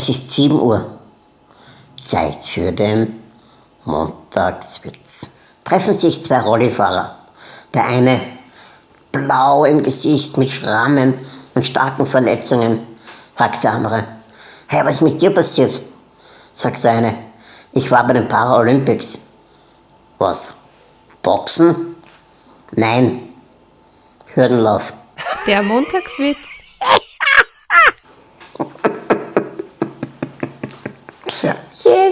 Es ist 7 Uhr. Zeit für den Montagswitz. Treffen sich zwei Rollifahrer. Der eine blau im Gesicht mit Schrammen und starken Verletzungen, fragt der andere. Hey, was ist mit dir passiert? sagt der eine. Ich war bei den Paralympics. Was? Boxen? Nein. Hürdenlauf. Der Montagswitz Here.